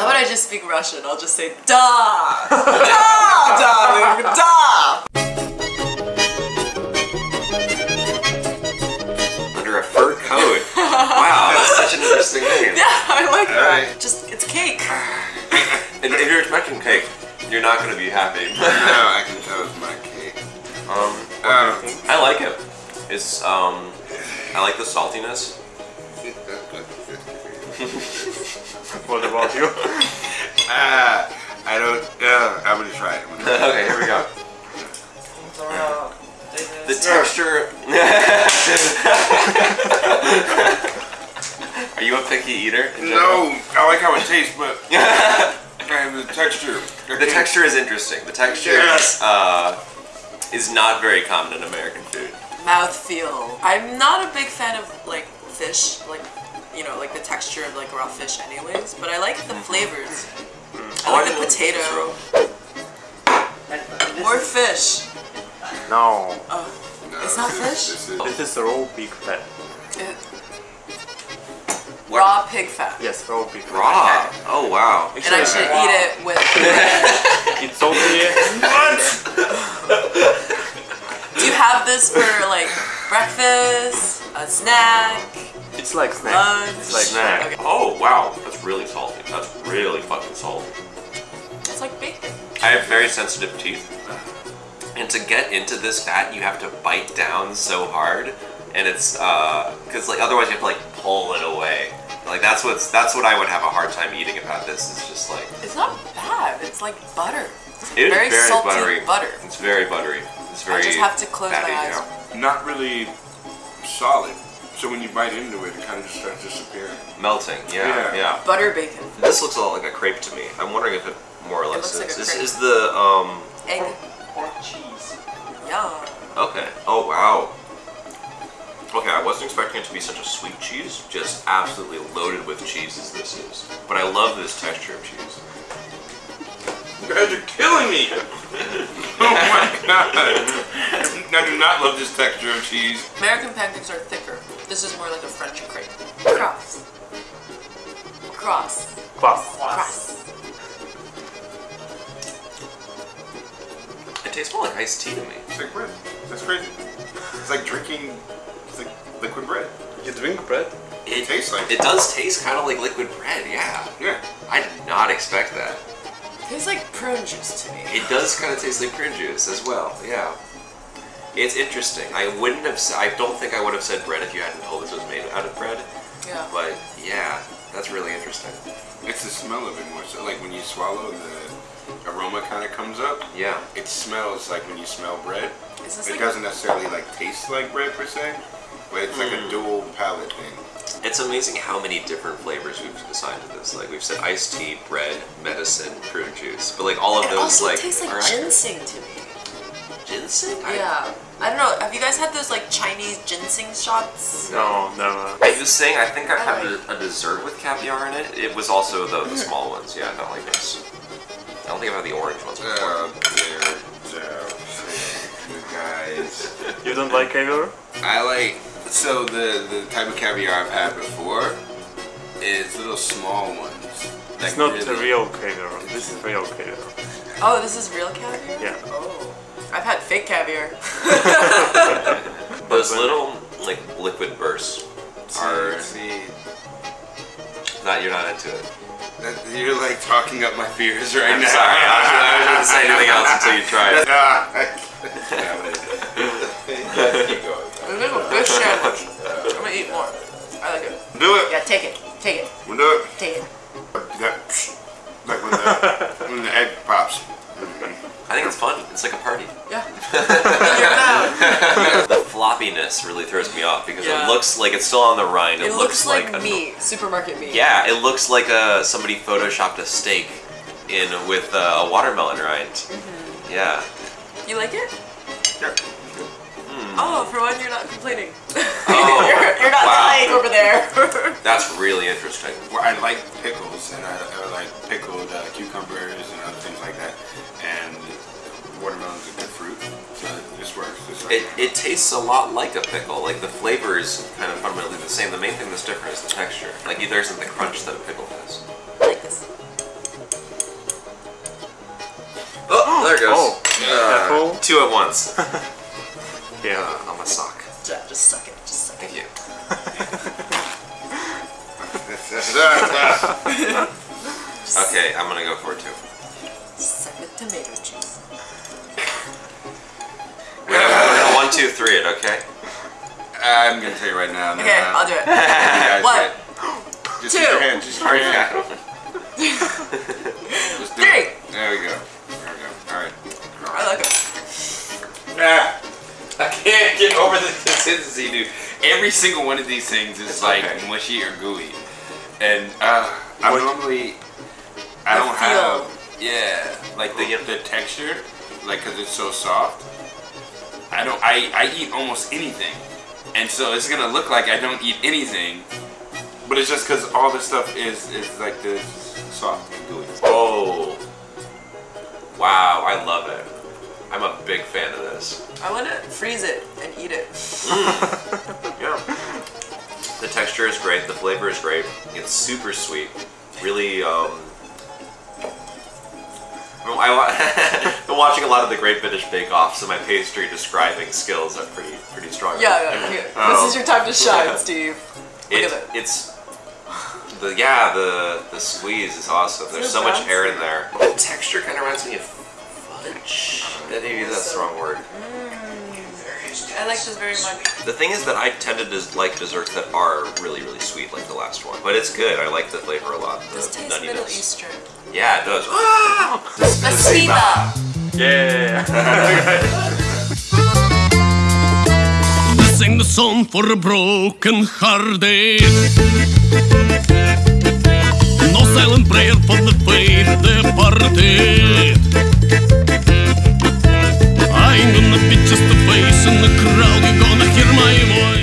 How about I just speak Russian? I'll just say da, da, darling, da. Under a fur coat. wow, that's such an interesting name. Yeah, I like that. Alright. Just it's cake. And if you're expecting cake, you're not going to be happy. No, I can tell it's my cake. um, Um, I like it. It's um, I like the saltiness. What about you? Ah, I don't. Uh, I'm gonna try it. I'm gonna- okay, here we go. The texture. Are you a picky eater? no, I like how it tastes, but and the texture. The texture is interesting. The texture Yes. uh, is not very common in American food. Mouth feel. I'm not a big fan of like fish, like you know, like the texture of like raw fish, anyways. But I like the flavors. Mm. I like the potato. More fish. No. Oh, No, It's not fish? is- This is, This is raw pig fat. it, raw pig fat. Yes, raw pig fat. Raw. Oh wow. And I should eat it with. It's only Do you have this for like breakfast, a snack, it's like snack. lunch? It's like snack. Okay. Oh wow. That's really salty. That's really fucking salty. It's like bacon. I have very sensitive teeth. And to get into this fat, you have to bite down so hard, and it's uh, because like otherwise you have to like pull it away. Like that's what's that's what I would have a hard time eating about this. It's just like It's not bad. It's like butter. it is Very very, salty buttery. butter. It's very buttery. It's very. I just have to close my fatty, eyes. yeah. not really solid. So when you bite into it, it kind of just starts disappearing. Melting. Yeah, Yeah. yeah. Butter bacon. This looks a lot like a crepe to me. I'm wondering if it more or It less looks like is. a This crepe. is the um. Egg. Pork cheese. Yum. Okay. Oh wow. Okay, I wasn't expecting it to be such a sweet cheese. Just absolutely loaded with cheese as this is. But I love this texture of cheese. You guys are killing me! oh my god! I do not love this texture of cheese. American pancakes are thicker. This is more like a French crepe. Cross. Cross. Plus. Cross. It tastes more like iced tea to me. It's like bread. That's crazy. It's like drinking. It's like liquid bread. You drink bread? It tastes like- It does taste kind of like liquid bread. Yeah. Yeah. I did not expect that. It Tastes like prune juice to me. It does kind of taste like prune juice as well. Yeah. It's interesting. I wouldn't have. I don't think I would have said bread if you hadn't told us it was made out of bread. Yeah. But yeah, that's really interesting. It's the smell of it more so. Like when you swallow, the aroma kind of comes up. Yeah. It smells like when you smell bread. Is this It like doesn't necessarily like taste like bread per se, but it's like a hmm. dual palate thing. It's amazing how many different flavors we've assigned to this. Like we've said iced tea, bread, medicine, prune juice. But like all of It those also like tastes like are accurate. ginseng to me. Ginseng? I- Yeah. I don't know. Have you guys had those like Chinese ginseng shots? No, never. I was saying I think I've had a, a dessert with caviar in it. It was also the, the small ones. Yeah, not like this. I don't think I've had the orange ones before. Uh, there, there, you guys. You don't like caviar? I like so the the type of caviar I've had before is little small ones. It's not really- a real caviar. This is real caviar. Oh, this is real caviar? Yeah. Oh. I've had fake caviar. Those little like liquid bursts are See, not. You're not into it. you're like talking up my fears right I'm now. sorry. I was, I was going to say anything else until you tried it. Damn it. Keep going. This is a fish sandwich. I'm gonna eat more. I like it. Do it. Yeah, take it. Take it. We'll do it. Take it. That, like when the, when the egg pops. I think it's fun. It's like a party. Yeah. In your mouth. The floppiness really throws me off because Yeah. it looks like it's still on the rind. It looks like, a- meat. Supermarket meat. Yeah, it looks like a somebody photoshopped a steak in with uh, a watermelon rind. Mm-hmm. Yeah. You like it? Yeah. Hmm. Oh, for one, you're not complaining. Oh, you're, you're not wow. dying over there. That's really interesting. Well, I like pickles, and I, I like pickled uh, cucumbers and other things like that. And watermelon's it, it tastes a lot like a pickle. Like the flavor is kind of fundamentally the same. The main thing that's different is the texture. Like there isn't the crunch that a pickle has. Like this. Oh, oh there it goes. Oh, uh. Two at once. yeah. Uh, on my sock. Yeah, just suck it. Just suck it. Thank you. okay, I'm gonna go for it too. Suck the tomato. It, okay? I'm gonna tell you right now. Okay, I'll do it. it. One, Just two. use your hand. Just use your Already hand. got. Just do Three. it. There we go. There we go. All right. I like it. Ah, I can't get over the consistency, dude. Every single one of these things is like okay. mushy or gooey, and uh, I normally I don't feel. have yeah like the the texture like because it's so soft. I don't I I eat almost anything, and so it's gonna look like I don't eat anything, but it's just because all the stuff is is like this soft and gooey. Oh. Wow, I love it. I'm a big fan of this. I want to freeze it and eat it. Yeah. The texture is great. The flavor is great. It's super sweet. Really, um. I, wa- I'm watching a lot of the Great British Bake Off, so my pastry describing skills are pretty pretty strong. Yeah, yeah. Here. Oh. This is your time to shine, Steve. Look It, at it. it's the yeah the the squeeze is awesome. There's it so much air in there. The texture kind of reminds me of fudge. Maybe that's the wrong word. Mm. I like this very much. The thing is that I tend to dis- like desserts that are really really sweet, like the last one. But it's good. I like the flavor a lot. The This tastes Middle nuttiness. Eastern. Yeah, it does. Spasiba. Yeah. This ain't the song for a broken hearted. No silent prayer for the faith departed. I ain't gonna be just a face in the crowd. You